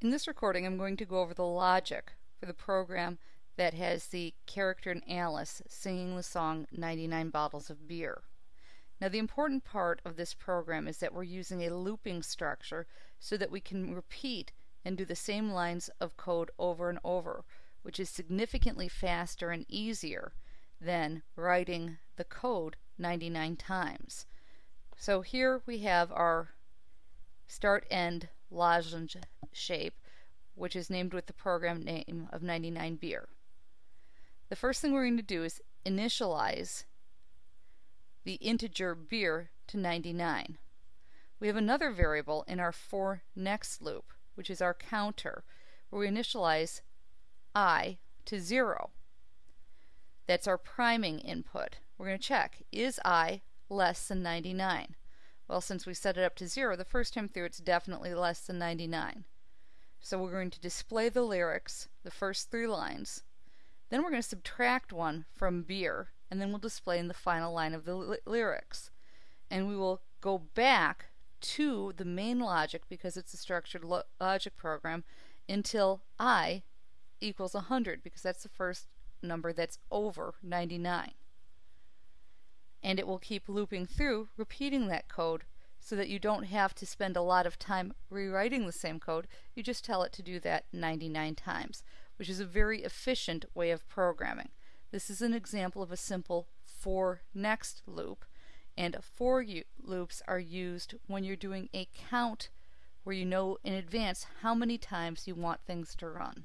In this recording I'm going to go over the logic for the program that has the character in Alice singing the song 99 Bottles of Beer. Now the important part of this program is that we're using a looping structure so that we can repeat and do the same lines of code over and over, which is significantly faster and easier than writing the code 99 times. So here we have our start end lozenge shape, which is named with the program name of 99 beer. The first thing we're going to do is initialize the integer beer to 99. We have another variable in our for next loop, which is our counter, where we initialize i to 0. That's our priming input. We're going to check, is i less than 99? Well, since we set it up to 0, the first time through it's definitely less than 99. So we're going to display the lyrics, the first three lines. Then we're going to subtract one from beer, and then we'll display in the final line of the lyrics. And we will go back to the main logic, because it's a structured lo logic program, until i equals 100, because that's the first number that's over 99 and it will keep looping through, repeating that code so that you don't have to spend a lot of time rewriting the same code. You just tell it to do that 99 times, which is a very efficient way of programming. This is an example of a simple for next loop, and for loops are used when you're doing a count where you know in advance how many times you want things to run.